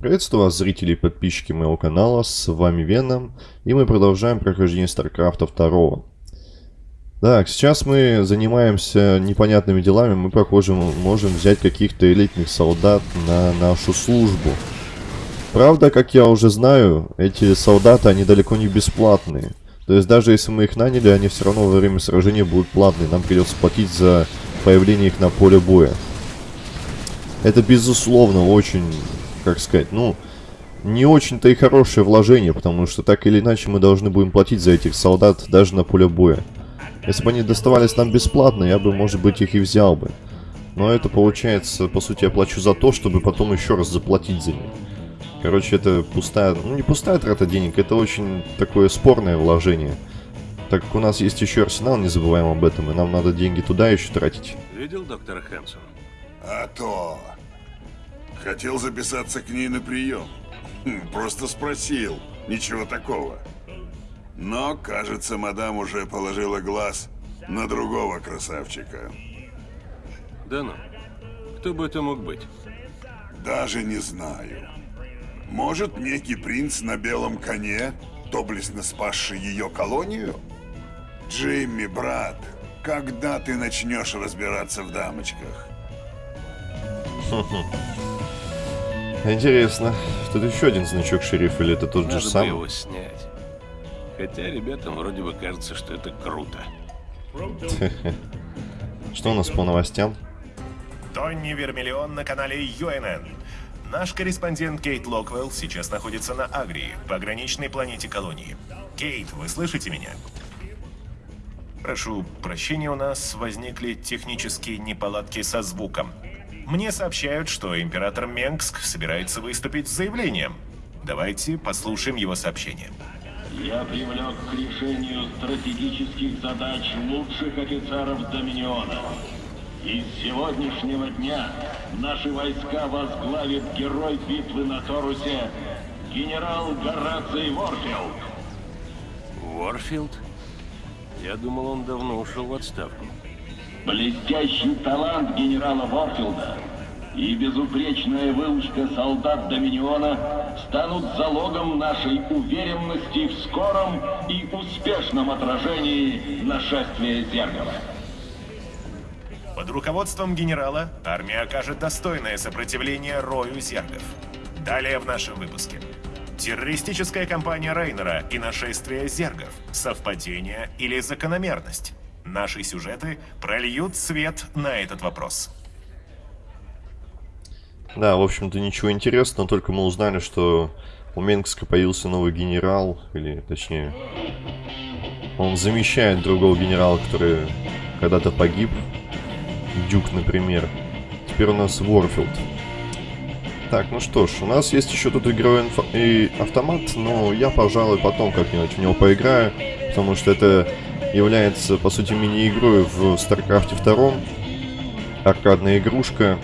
Приветствую вас, зрители и подписчики моего канала, с вами Веном, и мы продолжаем прохождение Старкрафта 2. Так, сейчас мы занимаемся непонятными делами, мы, похоже, можем взять каких-то элитных солдат на нашу службу. Правда, как я уже знаю, эти солдаты, они далеко не бесплатные. То есть даже если мы их наняли, они все равно во время сражения будут платные, нам придется платить за появление их на поле боя. Это, безусловно, очень как сказать, ну, не очень-то и хорошее вложение, потому что так или иначе мы должны будем платить за этих солдат даже на поле боя. Если бы они доставались нам бесплатно, я бы, может быть, их и взял бы. Но это получается, по сути, я плачу за то, чтобы потом еще раз заплатить за них. Короче, это пустая, ну не пустая трата денег, это очень такое спорное вложение. Так как у нас есть еще арсенал, не забываем об этом, и нам надо деньги туда еще тратить. Видел доктора Хэнсон? А то... Хотел записаться к ней на прием. Хм, просто спросил. Ничего такого. Но, кажется, мадам уже положила глаз на другого красавчика. Да ну. Кто бы это мог быть? Даже не знаю. Может, некий принц на белом коне, доблестно спасший ее колонию? Джимми, брат, когда ты начнешь разбираться в дамочках? Интересно, тут еще один значок шерифа, или это тот Надо же самый? его снять. Хотя ребятам вроде бы кажется, что это круто. Что у нас по новостям? Тонни Вермиллион на канале UNN. Наш корреспондент Кейт Локвелл сейчас находится на Агрии, пограничной планете колонии. Кейт, вы слышите меня? Прошу прощения, у нас возникли технические неполадки со звуком. Мне сообщают, что император Менгск собирается выступить с заявлением. Давайте послушаем его сообщение. Я привлек к решению стратегических задач лучших офицеров Доминиона. И с сегодняшнего дня наши войска возглавит герой битвы на Торусе генерал Гораций Ворфилд. Уорфилд? Я думал, он давно ушел в отставку. Блестящий талант генерала Ворфилда и безупречная выучка солдат Доминиона станут залогом нашей уверенности в скором и успешном отражении нашествия Зергова. Под руководством генерала армия окажет достойное сопротивление рою зергов. Далее в нашем выпуске. Террористическая кампания Рейнера и нашествие зергов. Совпадение или закономерность? Наши сюжеты прольют свет на этот вопрос. Да, в общем-то ничего интересного, только мы узнали, что у Менгска появился новый генерал, или точнее, он замещает другого генерала, который когда-то погиб, Дюк, например. Теперь у нас Ворфилд. Так, ну что ж, у нас есть еще тут игровой и автомат, но я, пожалуй, потом как-нибудь в него поиграю, потому что это является, по сути, мини-игрой в StarCraft 2. Аркадная игрушка.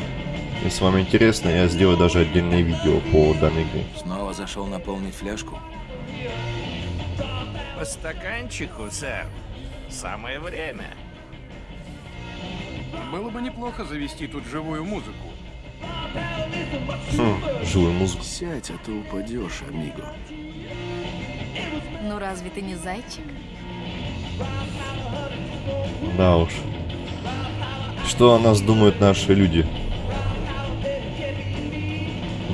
Если вам интересно, я сделаю даже отдельное видео по данной игре. Снова зашел наполнить фляжку? По стаканчику, сэр. Самое время. Было бы неплохо завести тут живую музыку. Хм, живую музыку. Сядь, а то упадешь, амиго. Ну разве ты не зайчик? Да уж. Что о нас думают наши люди?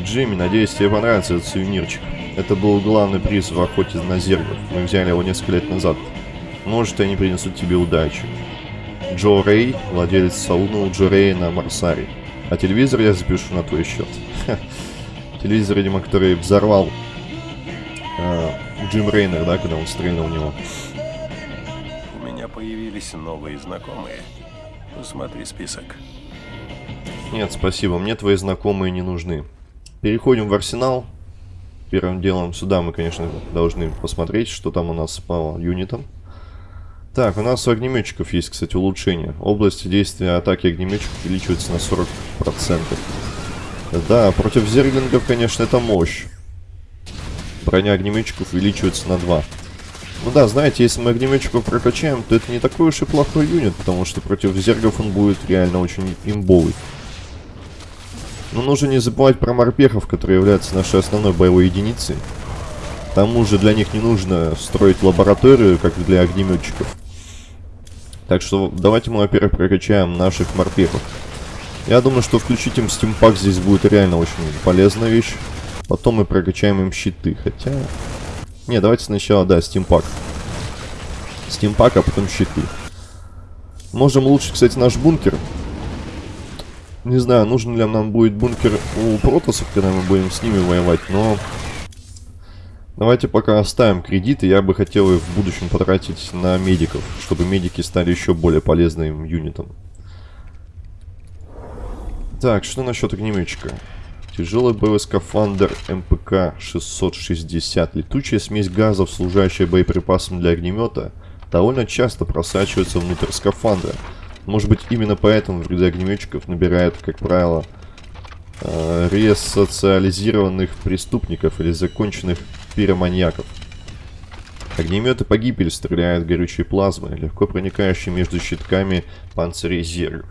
Джимми, надеюсь, тебе понравится этот сувенирчик. Это был главный приз в охоте на зергов. Мы взяли его несколько лет назад. Может, они принесут тебе удачу. Джо Рэй, владелец салуна у Джо Рэя на Марсаре. А телевизор я запишу на твой счет. Телевизор, видимо, который взорвал э, Джим Рейнер, да, когда он стрельнул в него. Появились новые знакомые. Посмотри список. Нет, спасибо, мне твои знакомые не нужны. Переходим в арсенал. Первым делом сюда мы, конечно, должны посмотреть, что там у нас по юнитам. Так, у нас у огнеметчиков есть, кстати, улучшение. Область действия атаки огнеметчиков увеличивается на 40%. Да, против зерглингов, конечно, это мощь. Броня огнеметчиков увеличивается на 2. Ну да, знаете, если мы огнеметчиков прокачаем, то это не такой уж и плохой юнит, потому что против зергов он будет реально очень имбовый. Но нужно не забывать про морпехов, которые являются нашей основной боевой единицей. К тому же для них не нужно строить лабораторию, как для огнеметчиков. Так что давайте мы, во-первых, прокачаем наших морпехов. Я думаю, что включить им стимпак здесь будет реально очень полезная вещь. Потом мы прокачаем им щиты, хотя... Не, давайте сначала, да, стимпак. Стимпак, а потом щиты. Можем лучше, кстати, наш бункер. Не знаю, нужен ли нам будет бункер у протосов, когда мы будем с ними воевать, но... Давайте пока оставим кредиты. Я бы хотел их в будущем потратить на медиков, чтобы медики стали еще более полезным юнитом. Так, что насчет огнеметчика? Тяжелый боевой скафандр МПК-660. Летучая смесь газов, служащая боеприпасом для огнемета, довольно часто просачивается внутрь скафандра. Может быть, именно поэтому в ряды огнеметчиков набирают, как правило, э, ресоциализированных преступников или законченных пироманьяков. Огнеметы погибель стреляют горючей плазмой, легко проникающей между щитками панцирей зергов.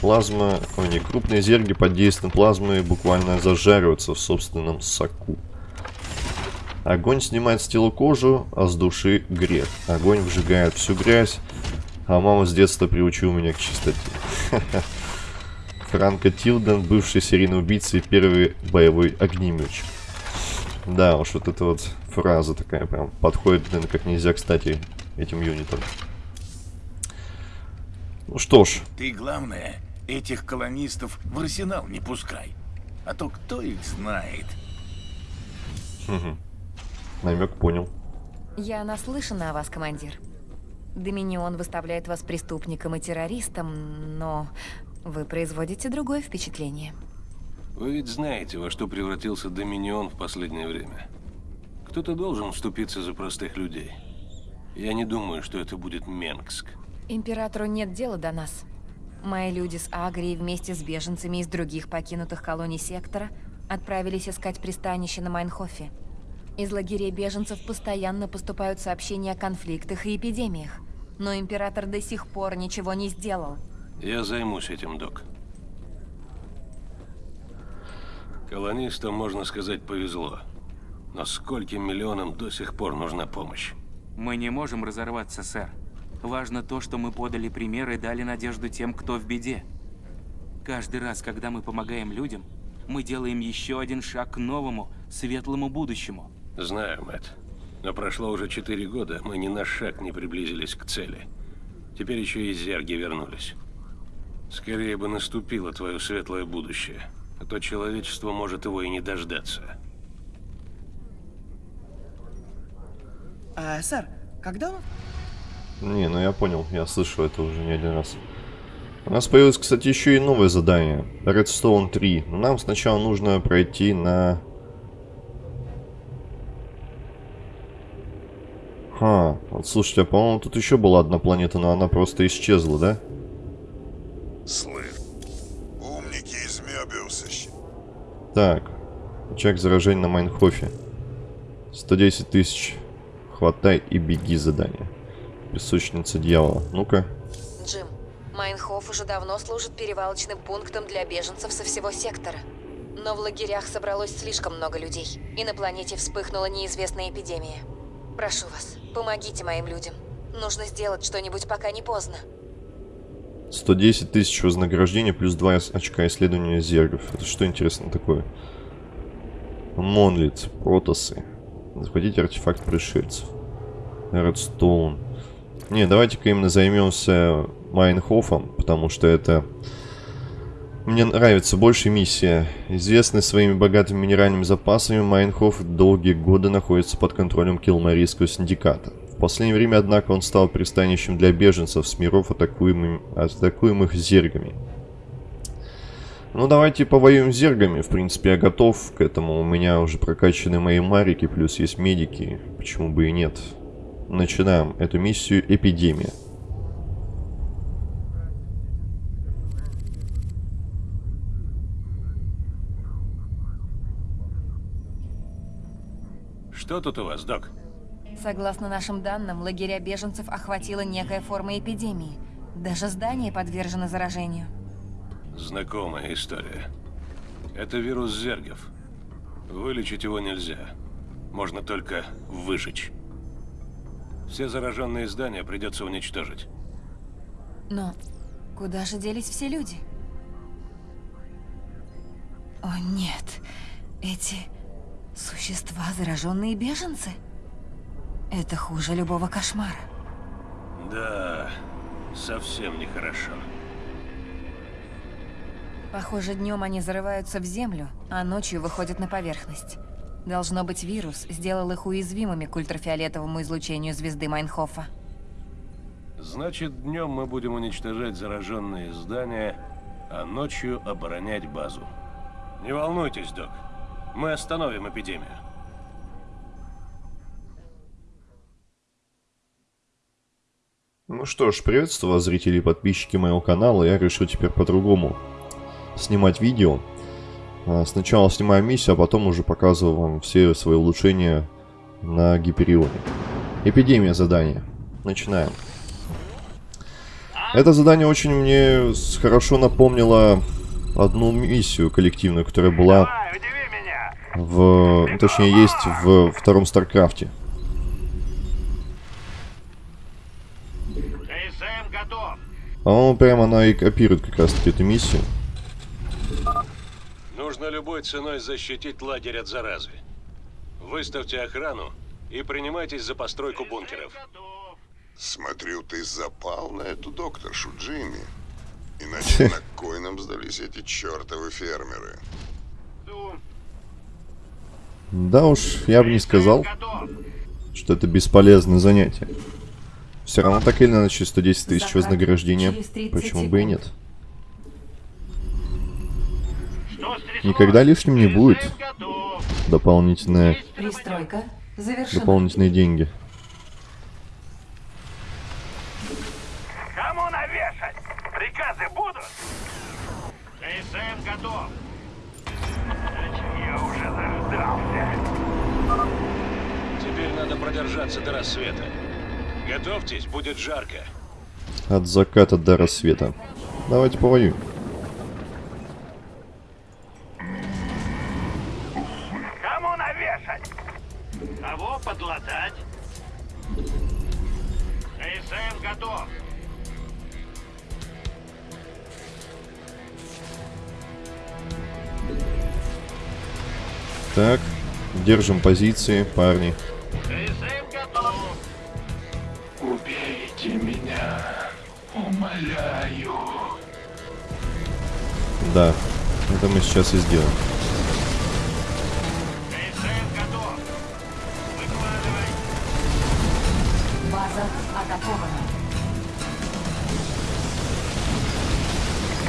Плазма, ой, не, крупные зерги под действием плазмы буквально зажариваются в собственном соку. Огонь снимает с тела кожу, а с души грех. Огонь выжигает всю грязь, а мама с детства приучила меня к чистоте. Франко Тилден, бывший серийный убийца и первый боевой огнеметчик. Да, уж вот эта вот фраза такая прям подходит, наверное, как нельзя, кстати, этим юнитам. Ну что ж. Ты, главное, этих колонистов в арсенал не пускай. А то кто их знает? Угу. Намек понял. Я наслышана о вас, командир. Доминион выставляет вас преступником и террористом, но вы производите другое впечатление. Вы ведь знаете, во что превратился Доминион в последнее время. Кто-то должен вступиться за простых людей. Я не думаю, что это будет Менгск. Императору нет дела до нас. Мои люди с Агрией вместе с беженцами из других покинутых колоний сектора отправились искать пристанище на Майнхофе. Из лагерей беженцев постоянно поступают сообщения о конфликтах и эпидемиях. Но Император до сих пор ничего не сделал. Я займусь этим, док. Колонистам, можно сказать, повезло. Но скольким миллионам до сих пор нужна помощь? Мы не можем разорваться, сэр. Важно то, что мы подали пример и дали надежду тем, кто в беде. Каждый раз, когда мы помогаем людям, мы делаем еще один шаг к новому, светлому будущему. Знаю, Мэтт. Но прошло уже четыре года, мы ни на шаг не приблизились к цели. Теперь еще и зерги вернулись. Скорее бы наступило твое светлое будущее, а то человечество может его и не дождаться. А, сэр, когда он... Не, ну я понял, я слышал это уже не один раз. У нас появилось, кстати, еще и новое задание. Redstone 3. Но нам сначала нужно пройти на... Ха, вот слушайте, а по-моему тут еще была одна планета, но она просто исчезла, да? Слыв. Умники из Мёбиуса. Так. Очаг заражения на Майнхофе. 110 тысяч. Хватай и беги задание. Песочница дьявола. Ну-ка. Джим, Майнхоф уже давно служит перевалочным пунктом для беженцев со всего сектора. Но в лагерях собралось слишком много людей, и на планете вспыхнула неизвестная эпидемия. Прошу вас, помогите моим людям. Нужно сделать что-нибудь, пока не поздно. 110 тысяч вознаграждения плюс 2 очка исследования зергов. Это что интересно такое? Монлит, протосы. Захватите артефакт пришельцев. Редстоун. Не, давайте-ка именно займемся Майнхофом, потому что это... Мне нравится больше миссия. Известный своими богатыми минеральными запасами, Майнхоф долгие годы находится под контролем Килмарийского синдиката. В последнее время, однако, он стал пристанищем для беженцев с миров, атакуемым, атакуемых зергами. Ну, давайте повоюем зергами. В принципе, я готов к этому. У меня уже прокачаны мои марики, плюс есть медики. Почему бы и нет. Начинаем эту миссию «Эпидемия». Что тут у вас, док? Согласно нашим данным, лагеря беженцев охватила некая форма Это вирус зергов. Вылечить его нельзя. Можно только выжечь. Все зараженные здания придется уничтожить. Но куда же делись все люди? О нет, эти существа зараженные беженцы? Это хуже любого кошмара. Да, совсем нехорошо. Похоже, днем они зарываются в землю, а ночью выходят на поверхность. Должно быть, вирус сделал их уязвимыми к ультрафиолетовому излучению звезды Майнхофа. Значит, днем мы будем уничтожать зараженные здания, а ночью оборонять базу. Не волнуйтесь, док. Мы остановим эпидемию. Ну что ж, приветствую вас, зрители и подписчики моего канала. Я решил теперь по-другому снимать видео. А, Сначала снимаю миссию, а потом уже показываю вам все свои улучшения на Гиперионе. Эпидемия задания. Начинаем. Это задание очень мне хорошо напомнило одну миссию коллективную, которая была в... Точнее, есть в втором Старкрафте. Готов. По-моему, прямо она и копирует как раз таки эту миссию. Нужно любой ценой защитить лагерь от заразы. Выставьте охрану и принимайтесь за постройку бункеров. Смотрю, ты запал на эту докторшу, Джимми. Иначе на кой нам сдались эти чертовы фермеры? Да уж, я бы не сказал, что это бесполезное занятие. Все равно так или иначе 110 тысяч вознаграждения. через 30 Почему бы и нет? Никогда лишним не будет дополнительные, Пристройка завершена. дополнительные деньги. Кому навешать? Приказы будут? КСМ готов. Я уже заждался. Теперь надо продержаться до рассвета. Готовьтесь, будет жарко. От заката до рассвета. Давайте повоюем. Держим позиции, парни. Убейте меня. Умоляю. Да, это мы сейчас и сделаем. КСМ готов. Выкладывай. База атакована.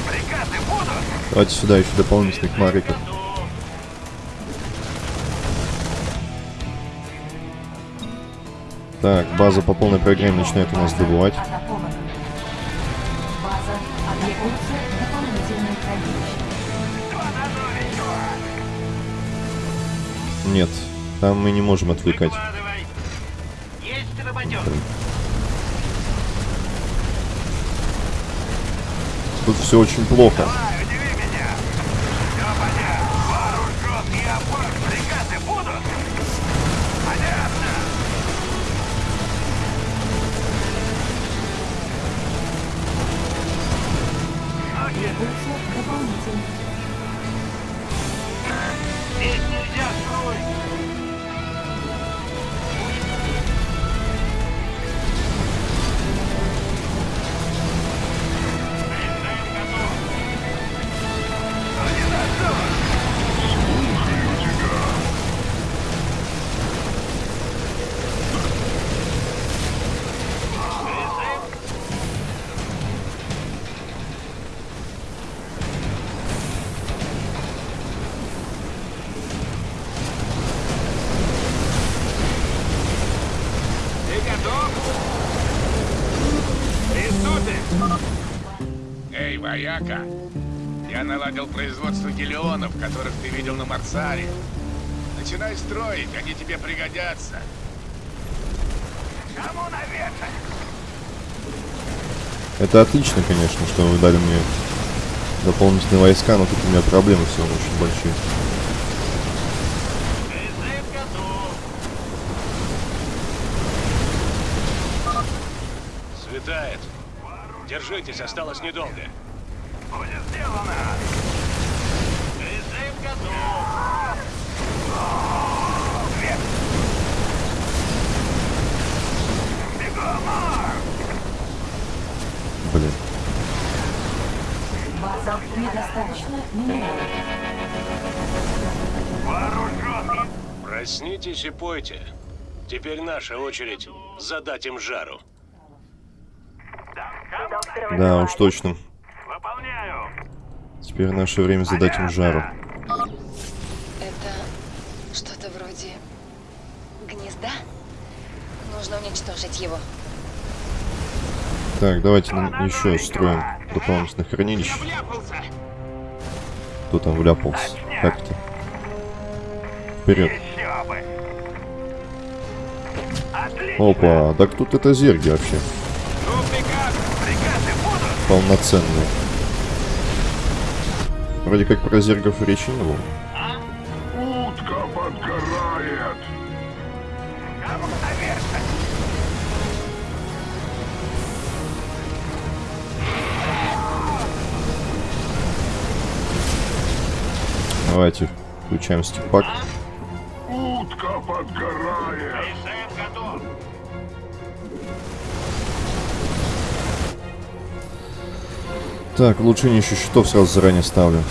Приказы будут? Давайте сюда еще дополнительных мариков. База по полной программе начинает у нас добывать. Нет, там мы не можем отвлекать. Тут все очень плохо. Вояка. Я наладил производство гелионов, которых ты видел на Марсаре. Начинай строить, они тебе пригодятся. Кому навешать? Это отлично, конечно, что вы дали мне дополнительные войска, но тут у меня проблемы все очень большие. Светает. Держитесь, осталось недолго. Будет сделано! Призыв готов! Блин. База недостаточно. Вооружен! Проснитесь и пойте. Теперь наша очередь задать им жару. Да, уж точно. Выполняю! Теперь наше время задать им жару. Это что-то вроде гнезда? Нужно уничтожить его. Так, давайте на- еще строим дополнительных хранилищ. Кто там вляпался? Как это? Вперед. Опа, так тут это зерги вообще. Ну! Полноценные. Вроде как про зергов речи не было. Утка подгорает. Давайте включаем стипак. Утка подгорает. Так, улучшение еще щитов сразу заранее ставлю.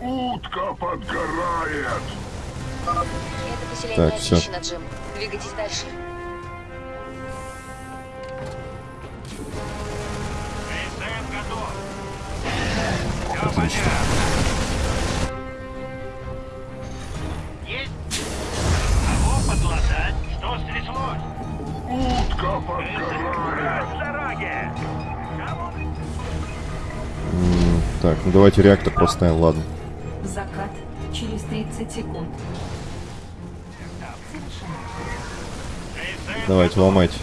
Утка подгорает. Это Так, очищено, Джим. Двигайтесь дальше. Отлично. Давайте реактор поставим, ладно. Закат через 30 секунд. Давайте, ломайте.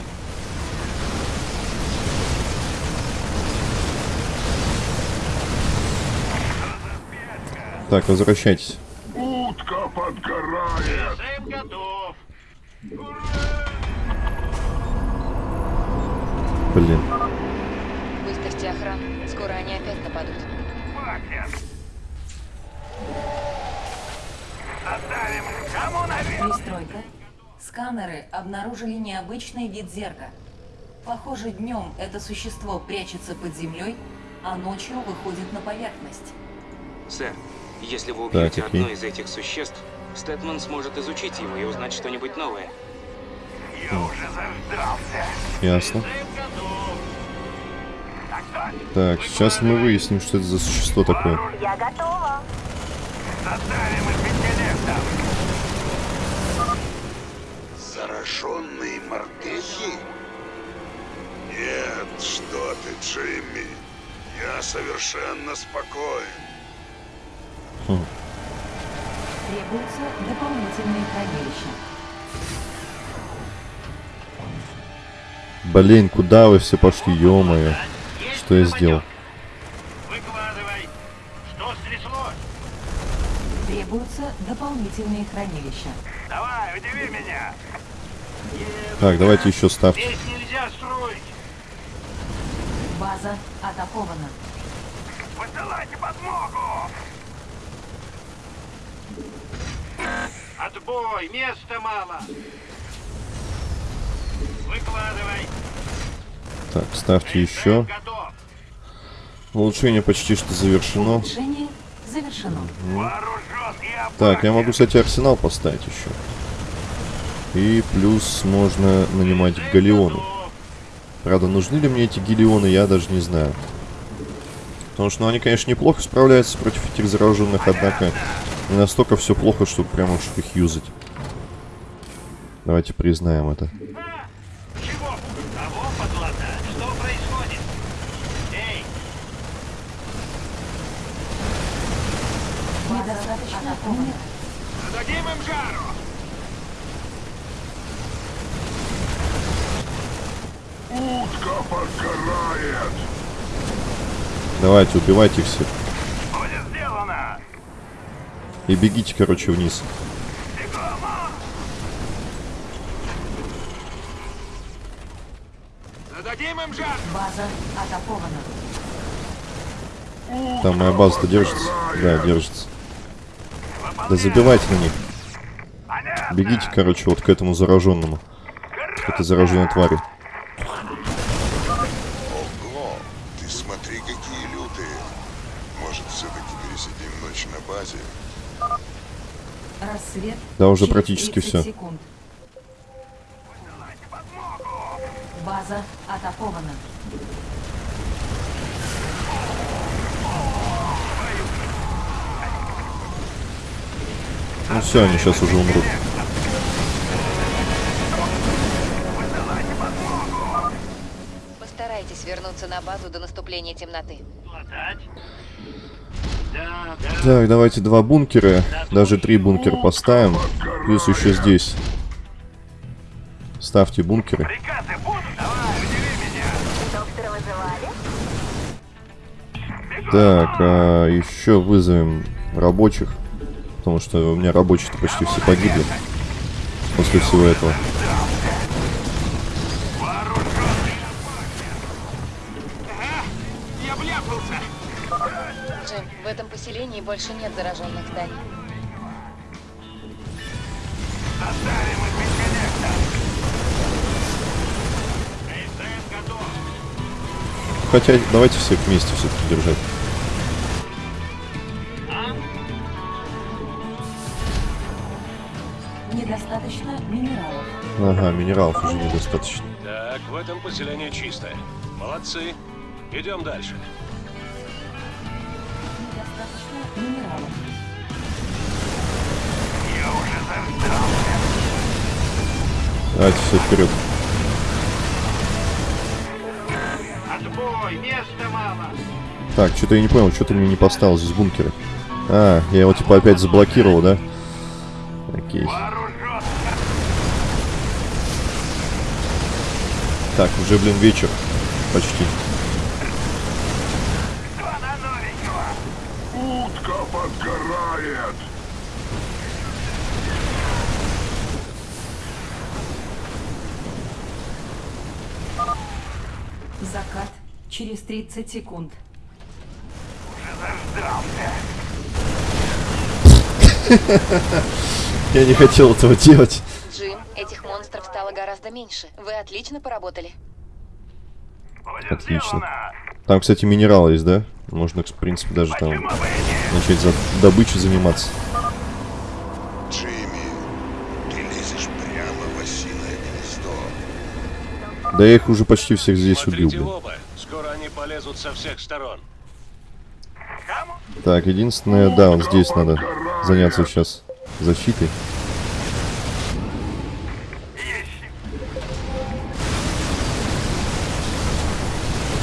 Так, возвращайтесь. Утка подгорает. Призыв готов! Блин. Выставьте охрану. Скоро они опять нападут. Хватит! Оставим! Кому наверх? Пристройка. Сканеры обнаружили необычный вид зерга. Похоже, днем это существо прячется под землей, а ночью выходит на поверхность. Сэр, если вы убьете окей. одно из этих существ, Стэтман сможет изучить его и узнать что-нибудь новое. Я уже заждался! Ясно. Так! Так, сейчас мы выясним, что это за существо такое. Я готова! Зараженные морпехи? Нет, что ты, Джимми. Я совершенно спокоен. Требуются дополнительные хранилища. Блин, куда вы все пошли, ё-моё. Что я сделал? Выкладывай! Что стряслось? Требуются дополнительные хранилища. Давай, удиви меня! Так, давайте еще ставьте. Здесь нельзя строить! База атакована. Посылайте подмогу! Отбой! Места мало! Выкладывай! Так, ставьте еще. Готов! Улучшение почти что завершено. Улучшение завершено. Так, я могу, кстати, арсенал поставить еще. И плюс можно нанимать галеоны. Правда, нужны ли мне эти галеоны, я даже не знаю. Потому что, ну, они, конечно, неплохо справляются против этих зараженных, однако не настолько все плохо, чтобы прямо уж их юзать. Давайте признаем это. Чего? Кого подлатать? Что происходит? Эй, Недостаточно зададим им жару! Утка подгорает! Давайте, убивайте их всех. Будет сделано! И бегите, короче, вниз. Зададим им жар! База атакована. Там моя база-то держится? Да, держится. Да забивайте на них. Бегите, короче, вот к этому зараженному. К этой зараженной твари. Ого, ты смотри, какие лютые. Может, все-таки пересидим ночь на базе? Рассвет. Да, уже через практически 30 всё. секунд. База атакована. Ну все, они сейчас уже умрут. Постарайтесь вернуться на базу до наступления темноты. Так, давайте два бункера. Даже три бункера поставим. Плюс еще здесь. Ставьте бункеры. Так, а еще вызовем рабочих. Потому что у меня рабочие-то почти все погибли. После всего этого. Больше нет зараженных зданий. Хотя, давайте всех вместе все-таки держать. Недостаточно минералов. Ага, минералов уже недостаточно. Так, в этом поселении чисто. Молодцы. Идем дальше. Минералов. Давайте все вперед. Отбой! Места мало! Так, что-то я не понял, что ты мне не поставил здесь бункеры. А, я его типа опять заблокировал, да? Окей. Так, уже, блин, вечер. Почти. Подгорает! Закат через 30 секунд. Я не хотел этого делать. Джим, этих монстров стало гораздо меньше. Вы отлично поработали. Отлично. Там, кстати, минерал есть, да? Можно, в принципе, даже там начать за добычей заниматься. Джимми, ты лезешь прямо в осиное гнездо. Да я их уже почти всех здесь убил, Смотрите блин. оба. Скоро они полезут со всех сторон. Так, единственное, да, вот здесь надо заняться сейчас защитой.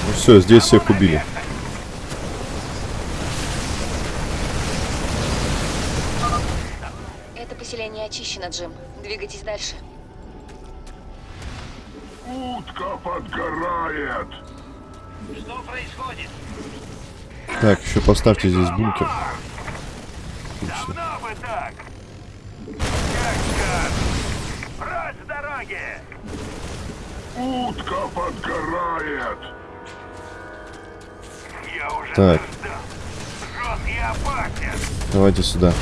Ну все, здесь всех убили. Это очищено, Джим. Двигайтесь дальше. Утка подгорает! Что происходит? Так, еще поставьте здесь бункер. Отлично. Давно бы так! Прочь с дороги! Утка подгорает! Я уже Так, жесткий опасен! давайте сюда.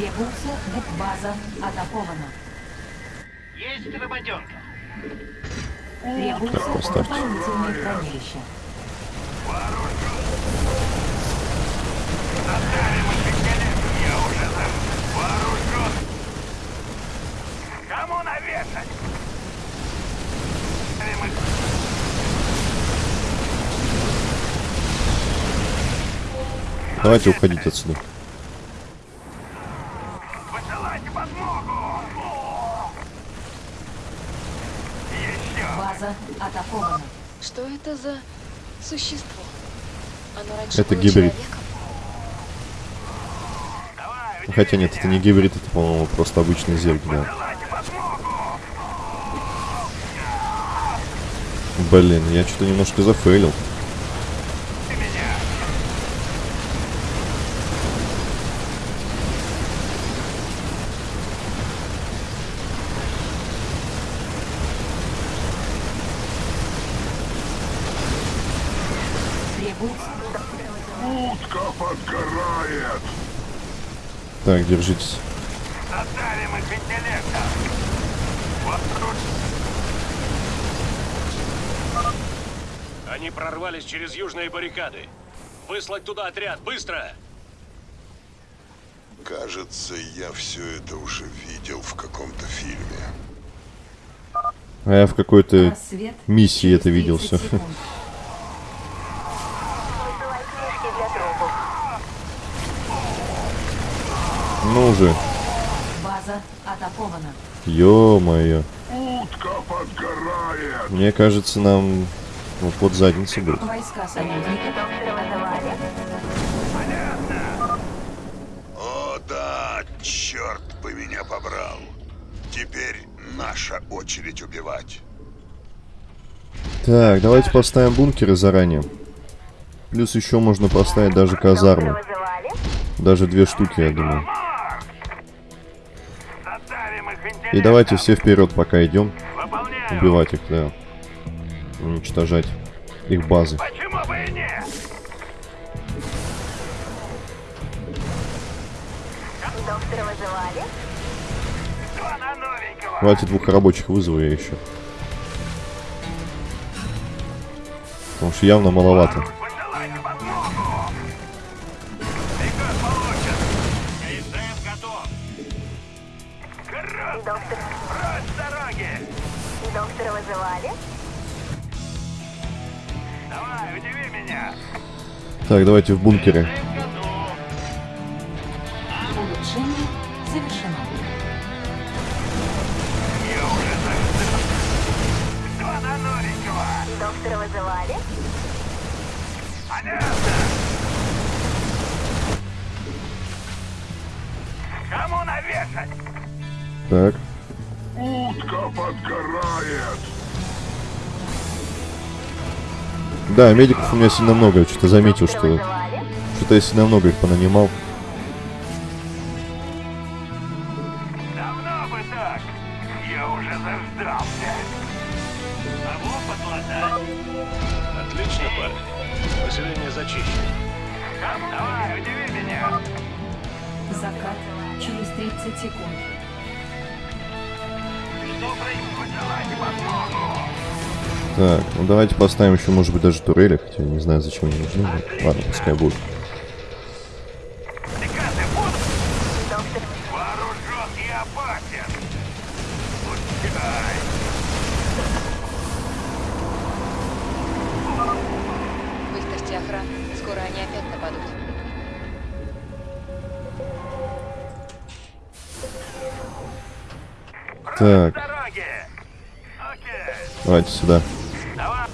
Требуется база атакована. Есть работенка. Требуется дополнительное хранилище. Кому навешать? Давайте уходить отсюда. Высылайте подмогу! Это за существо? Оно раньше Это гибрид. Ну, Хотя нет, это не гибрид, это, по-моему, просто обычный зерк, да. Блин, я что-то немножко зафейлил. Утка подгорает! Так, держитесь. Задавим их тут Они прорвались через южные баррикады. Выслать туда отряд, быстро! Кажется, я все это уже видел в каком-то фильме. А я в какой-то миссии это видел 30 все. секунд. Ну же, База атакована. ё-моё. Утка подгорает! Мне кажется, нам вот под задницу будет. Войска союзника атаковали. О да, черт бы меня побрал! Теперь наша очередь убивать. Так, давайте поставим бункеры заранее. Плюс еще можно поставить даже казармы. Даже две штуки, я думаю. И давайте все вперед, пока идем. Убивать их, да. Уничтожать их базы. Хватит двух рабочих вызову я еще. Потому что явно маловато. Доктора вызывали? Давай, удиви меня. Так, давайте в бункере. Улучшение завершено. Я уже заждал. Кто на новенького? Доктора вызывали? Понятно. Кому навешать? Так. Утка подгорает! Да, медиков у меня сильно много. Я что-то заметил, что... Что-то я сильно много их понанимал. Давайте поставим еще, может быть, даже турели, хотя я не знаю, зачем они нужны. но Ладно, пускай будут. Приказы будут. Доктор... вооружен и опасен. Пускай. Выставьте охрану. Скоро они опять нападут. Так, Дороги. Окей. давайте сюда. Давай.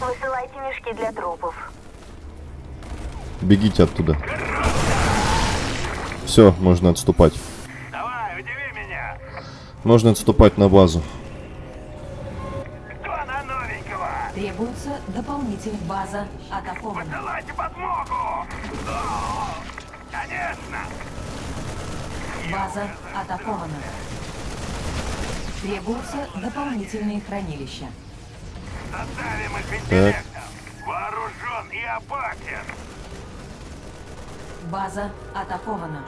Высылайте мешки для трупов. Бегите оттуда. Все, можно отступать. Давай, удиви меня. Можно отступать на базу. Кто на новенького? Требуется дополнитель. База атакована. Давайте подмогу. О, Конечно. База атакована. Требуются дополнительные хранилища. Задавим их интеллектом. Вооружен и опасен. База атакована.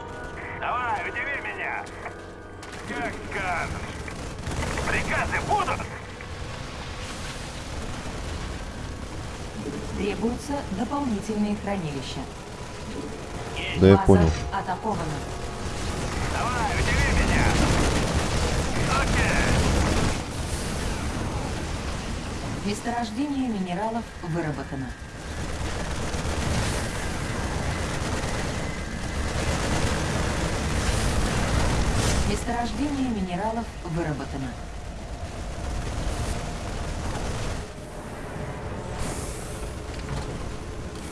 Давай, удиви меня. Как скажешь. Приказы будут? Требуются дополнительные хранилища. Да я База понял. атакована. Давай, удиви меня. Окей. Месторождение минералов выработано. Месторождение минералов выработано.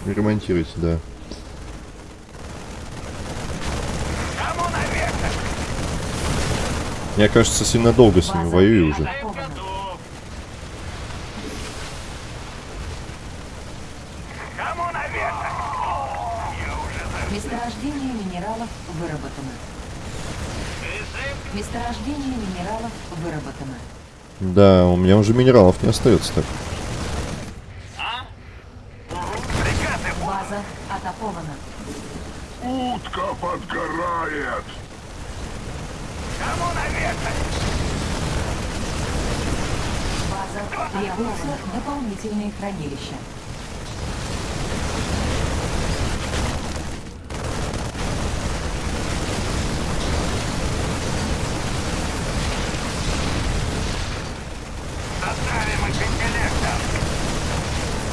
Ремонтируйте, да. Я, кажется, сильно долго с ними воюю уже. Месторождение минералов выработано. Месторождение минералов выработано. Да, у меня уже минералов не остается так. База атакована. Утка подгорает! Кому База требуются дополнительные хранилища.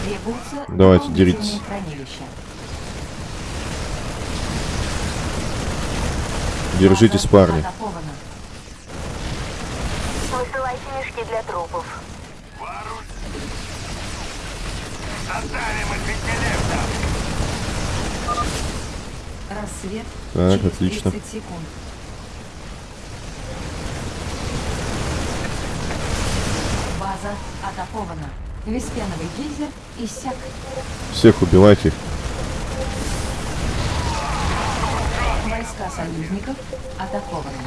Требуются Давайте, хранилища. Держитесь, парни. Высылайте мешки для трупов. Рассвет Так, отлично. 30 секунд. База атакована. Веспеновый гейзер иссяк. Всех убивайте. Войска союзников атакованы.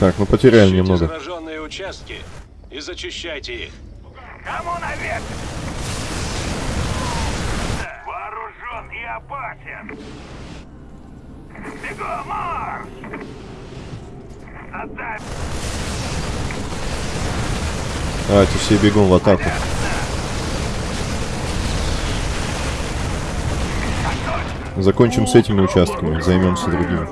Так, мы потеряли Ищите немного. зараженные участки и зачищайте их. Кому наверх? Вооружен и опасен. Бегом, марш! Отдай Давайте все бегом в атаку. Закончим с этими участками, займемся другими.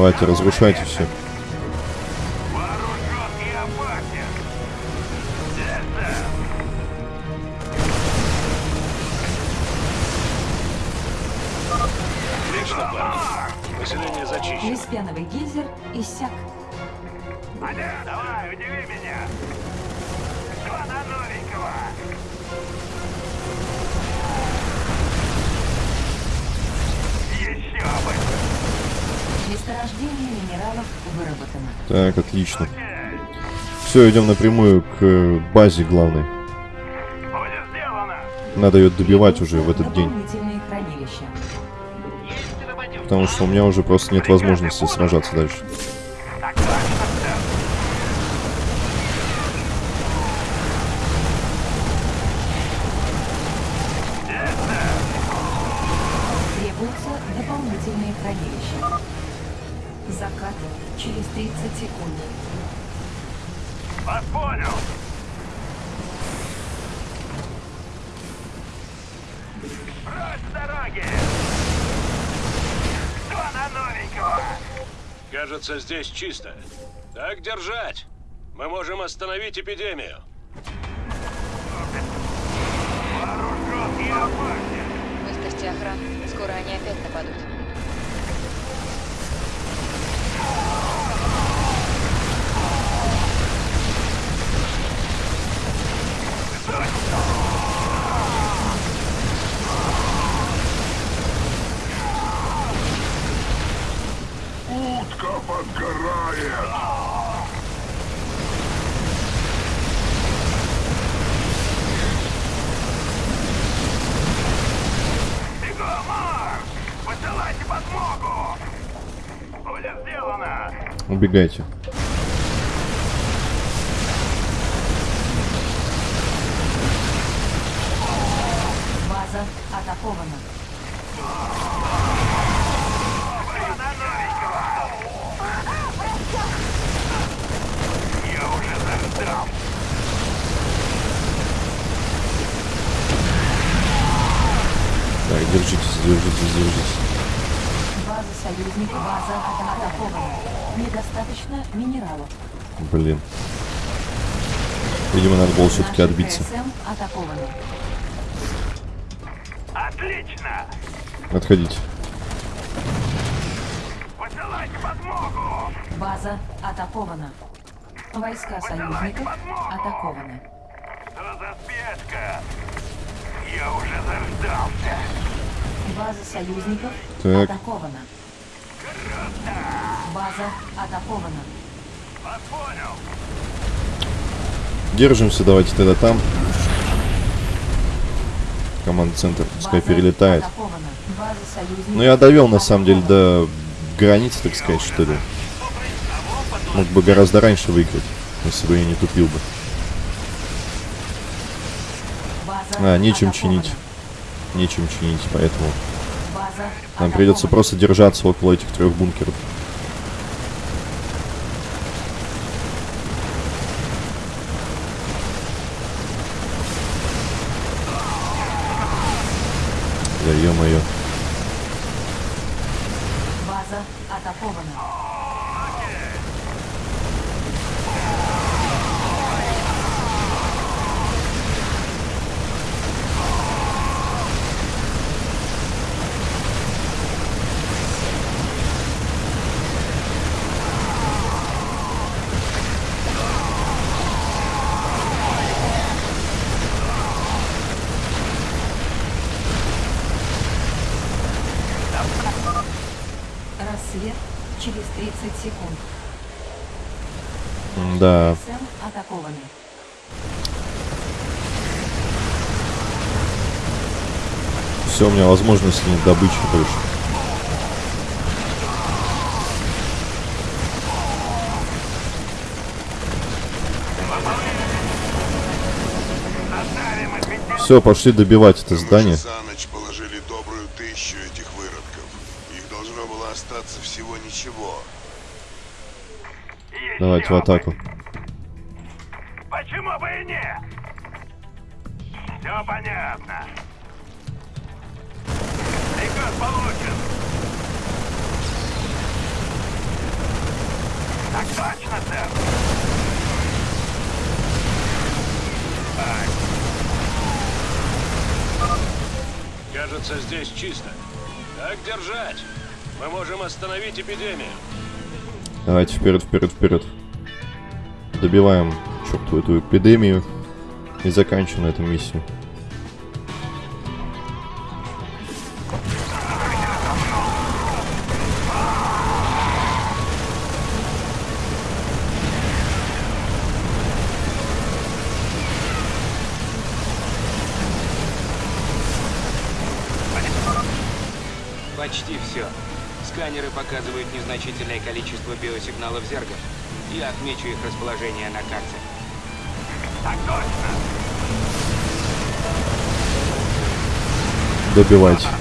Давайте, разрушайте все. Месторождение минералов выработано. Так, отлично. Все, идем напрямую к э, базе главной. Надо ее добивать уже в этот день. Потому что у меня уже просто нет возможности сражаться дальше. Чисто. Так держать. Мы можем остановить эпидемию. Убегайте. База атакована. Я уже заждал! Так, держитесь, держитесь, держитесь. База союзников. База атакована. Недостаточно минералов. Блин. Видимо, надо было все-таки отбиться. Отлично! Отходить. Посылайте подмогу! База атакована. Войска союзников атакованы. Что за спешка? Я уже заждался. База союзников Так. атакована. База атакована. Понял. Держимся, давайте тогда там. Команда центр пускай перелетает. союзников Ну я довел на самом деле до границы, так сказать, что ли. Мог бы гораздо раньше выиграть, если бы я не тупил бы. А, нечем чинить. Нечем чинить, поэтому нам придется просто держаться около этих трех бункеров. Да ё-моё. База атакована. Рассвет через 30 секунд. Да. КСМ атакованы. Все, у меня возможности нет добычи больше. Все, пошли добивать это здание. За ночь положили добрую тысячу этих выродков. Их должно было остаться всего ничего. Давайте в атаку. Так точно, сэр. Кажется, здесь чисто. Так держать. Мы можем остановить эпидемию. Давайте вперед, вперед, вперед. Добиваем чертову эту эпидемию и заканчиваем эту миссию. Незначительное количество биосигналов зергов. Я отмечу их расположение на карте. Так точно. Добивать.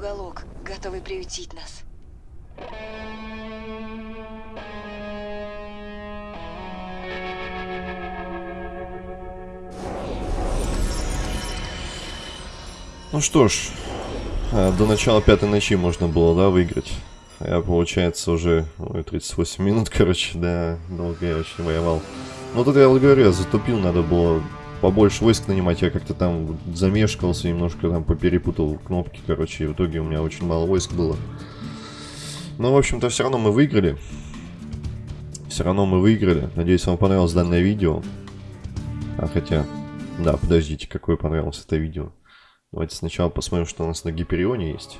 Уголок, готовый приютить нас. Ну что ж, а, до начала пятой ночи можно было, да, выиграть. Я, получается, уже ой, 38 минут, короче, да, долго я очень воевал. Ну тут я вот говорю, я затупил, надо было побольше войск нанимать, я как-то там замешкался, немножко там поперепутал кнопки, короче, и в итоге у меня очень мало войск было. Но, в общем-то, все равно мы выиграли. Все равно мы выиграли. Надеюсь, вам понравилось данное видео. А хотя, да, подождите, какое понравилось это видео. Давайте сначала посмотрим, что у нас на Гиперионе есть.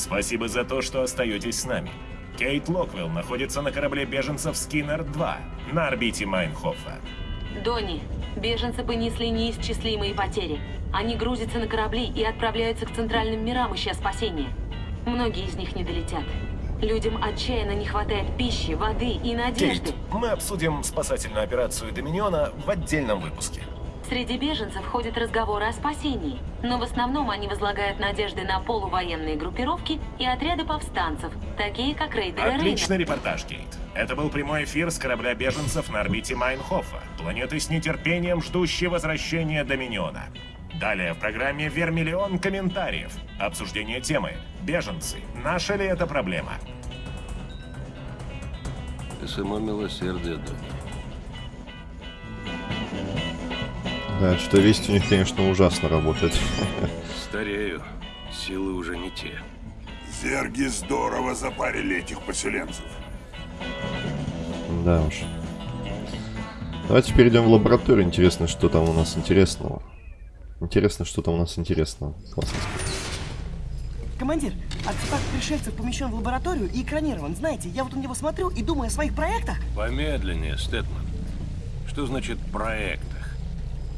Спасибо за то, что остаетесь с нами. Кейт Локвелл находится на корабле беженцев Скиннер-2 на орбите Майнхофа. Донни, беженцы понесли неисчислимые потери. Они грузятся на корабли и отправляются к центральным мирам, ища спасения. Многие из них не долетят. Людям отчаянно не хватает пищи, воды и надежды. Кейт, мы обсудим спасательную операцию Доминиона в отдельном выпуске. Среди беженцев ходят разговоры о спасении, но в основном они возлагают надежды на полувоенные группировки и отряды повстанцев, такие как рейдеры Отличный репортаж, Кейт. Это был прямой эфир с корабля беженцев на орбите Майнхофа, планеты с нетерпением ждущей возвращения Доминиона. Далее в программе Вермиллион комментариев. Обсуждение темы. Беженцы. Наша ли это проблема? Само милосердие, Донни. Да, что весть у них, конечно, ужасно работает. Старею. Силы уже не те. Зерги здорово запарили этих поселенцев. Да уж. Давайте перейдем в лабораторию. Интересно, что там у нас интересного. Интересно, что там у нас интересного. Классно. Командир, артефакт пришельцев помещен в лабораторию и экранирован. Знаете, я вот на него смотрю и думаю о своих проектах. Помедленнее, Стэтман. Что значит проектах?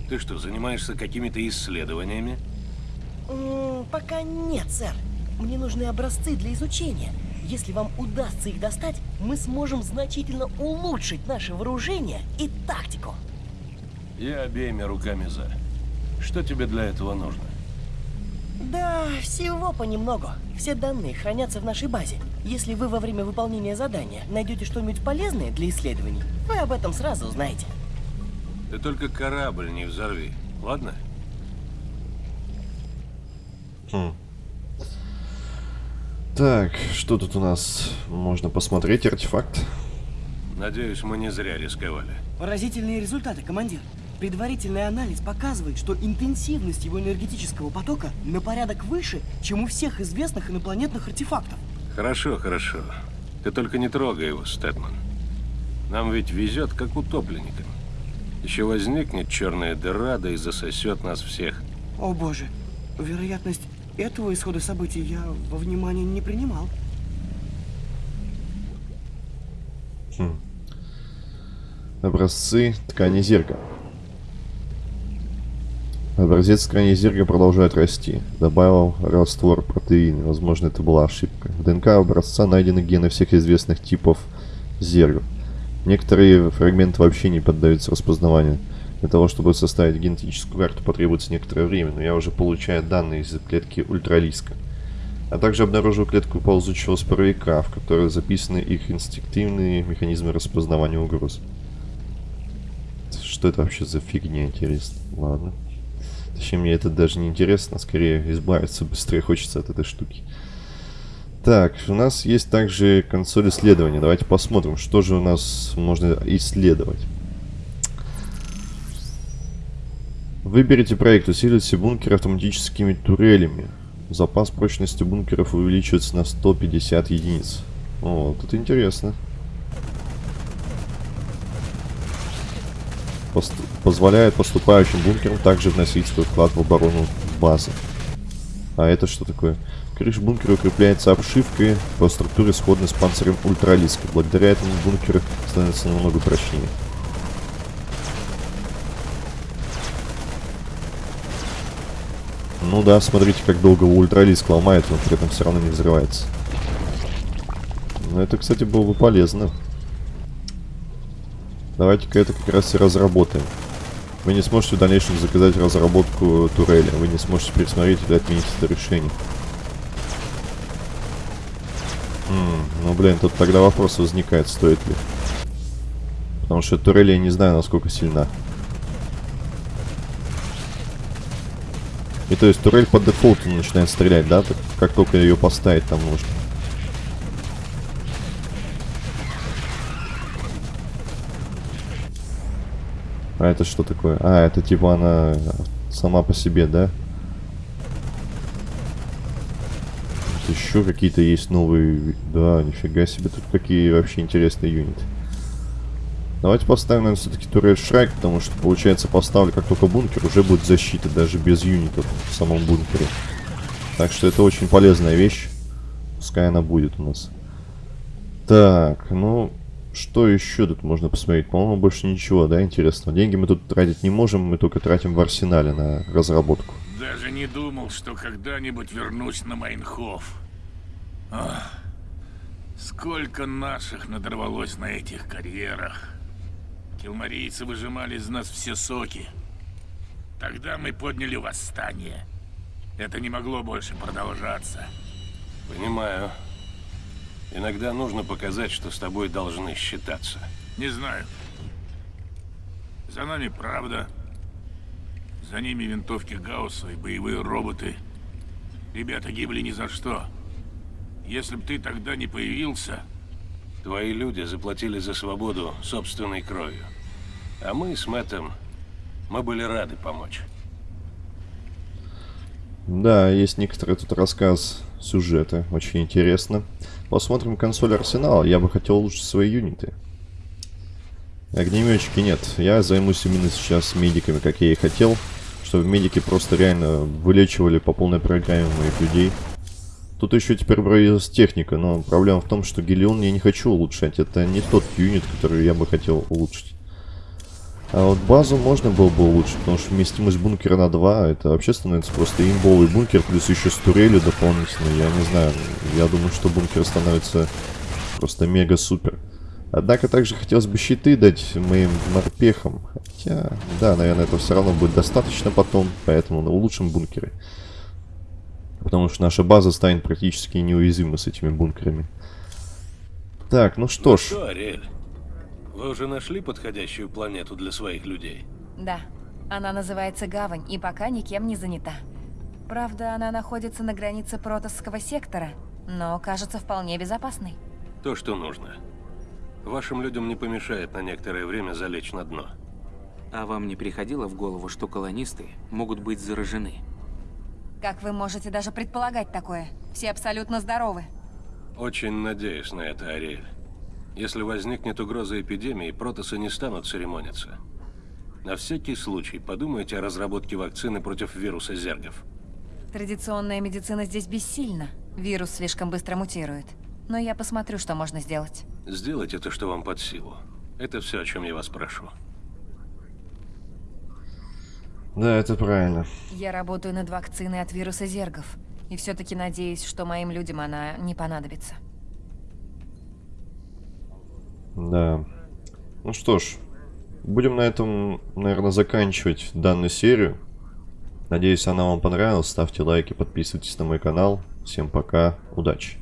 Ты что, занимаешься какими-то исследованиями? М -м, пока нет, сэр. Мне нужны образцы для изучения. Если вам удастся их достать, мы сможем значительно улучшить наше вооружение и тактику. Я обеими руками за. Что тебе для этого нужно? Да, всего понемногу. Все данные хранятся в нашей базе. Если вы во время выполнения задания найдете что-нибудь полезное для исследований, вы об этом сразу узнаете. Ты только корабль не взорви, ладно? Хм. Так, что тут у нас? Можно посмотреть артефакт. Надеюсь, мы не зря рисковали. Поразительные результаты, командир. Предварительный анализ показывает, что интенсивность его энергетического потока на порядок выше, чем у всех известных инопланетных артефактов. Хорошо, хорошо. Ты только не трогай его, Стэтман. Нам ведь везет, как утопленникам. Еще возникнет черная дыра, да и засосет нас всех. О боже, вероятность этого исхода событий я во внимание не принимал. Хм. Образцы ткани зерга. Образец ткани зерга продолжает расти. Добавил раствор протеина. Возможно, это была ошибка. В ДНК образца найдены гены всех известных типов зергов. Некоторые фрагменты вообще не поддаются распознаванию. Для того, чтобы составить генетическую карту, потребуется некоторое время, но я уже получаю данные из клетки ультралиска. А также обнаружил клетку ползучего споровика, в которой записаны их инстинктивные механизмы распознавания угроз. Что это вообще за фигня, интересно? Ладно. Точнее, мне это даже не интересно, скорее избавиться быстрее хочется от этой штуки. Так, у нас есть также консоль исследования. Давайте посмотрим, что же у нас можно исследовать. Выберите проект «Усилите бункер автоматическими турелями». Запас прочности бункеров увеличивается на 150 единиц. О, тут интересно. Пост позволяет поступающим бункерам также вносить свой вклад в оборону базы. А это что такое? Крыша бункера укрепляется обшивкой по структуре сходной с панцирем ультралиска. Благодаря этому бункер становится намного прочнее. Ну да, смотрите, как долго ультралиск ломает, но при этом все равно не взрывается. Ну это, кстати, было бы полезно. Давайте-ка это как раз и разработаем. Вы не сможете в дальнейшем заказать разработку турели. Вы не сможете пересмотреть или отменить это решение. Ну, блин, тут тогда вопрос возникает, стоит ли. Потому что турель я не знаю, насколько сильна. И то есть турель по дефолту начинает стрелять, да? Как только ее поставить там нужно. А это что такое? А, это типа она сама по себе, да? Еще какие-то есть новые... Да, нифига себе, тут какие вообще интересные юниты. Давайте поставим, наверное, все-таки турель Шрайк, потому что, получается, поставлю как только бункер, уже будет защита, даже без юнитов в самом бункере. Так что это очень полезная вещь. Пускай она будет у нас. Так, ну, что еще тут можно посмотреть? По-моему, больше ничего, да, интересного. Деньги мы тут тратить не можем, мы только тратим в арсенале на разработку. Даже не думал, что когда-нибудь вернусь на Майнхоф. Ах, сколько наших надорвалось на этих карьерах. Килмарийцы выжимали из нас все соки. Тогда мы подняли восстание. Это не могло больше продолжаться. Понимаю. Иногда нужно показать, что с тобой должны считаться. Не знаю. За нами правда. За ними винтовки Гаусса и боевые роботы. Ребята гибли ни за что. Если бы ты тогда не появился... Твои люди заплатили за свободу собственной кровью. А мы с Мэттом, мы были рады помочь. Да, есть некоторый тут рассказ сюжета, очень интересно. Посмотрим консоль Арсенал, я бы хотел улучшить свои юниты. Огнеметчики нет, я займусь именно сейчас медиками, как я и хотел. Чтобы медики просто реально вылечивали по полной программе моих людей. Тут еще теперь появилась техника, но проблема в том, что Гелион я не хочу улучшать. Это не тот юнит, который я бы хотел улучшить. А вот базу можно было бы улучшить, потому что вместимость бункера на 2, это вообще становится просто имбовый бункер, плюс еще с турелью дополнительно. Я не знаю, я думаю, что бункер становится просто мега-супер. Однако также хотелось бы щиты дать моим морпехам. Хотя, да, наверное, это все равно будет достаточно потом, поэтому улучшим бункеры. Потому что наша база станет практически неуязвима с этими бункерами. Так, ну что ну ж. что, Ариэль, вы уже нашли подходящую планету для своих людей? Да. Она называется Гавань и пока никем не занята. Правда, она находится на границе Протосского сектора, но кажется вполне безопасной. То, что нужно. Вашим людям не помешает на некоторое время залечь на дно. А вам не приходило в голову, что колонисты могут быть заражены? Как вы можете даже предполагать такое? Все абсолютно здоровы. Очень надеюсь на это, Ариэль. Если возникнет угроза эпидемии, протосы не станут церемониться. На всякий случай подумайте о разработке вакцины против вируса зергов. Традиционная медицина здесь бессильна. Вирус слишком быстро мутирует. Но я посмотрю, что можно сделать. Сделайте то, что вам под силу. Это все, о чем я вас прошу. Да, это правильно. Я работаю над вакциной от вируса зергов. И все-таки надеюсь, что моим людям она не понадобится. Да. Ну что ж, будем на этом, наверное, заканчивать данную серию. Надеюсь, она вам понравилась. Ставьте лайки, подписывайтесь на мой канал. Всем пока, удачи.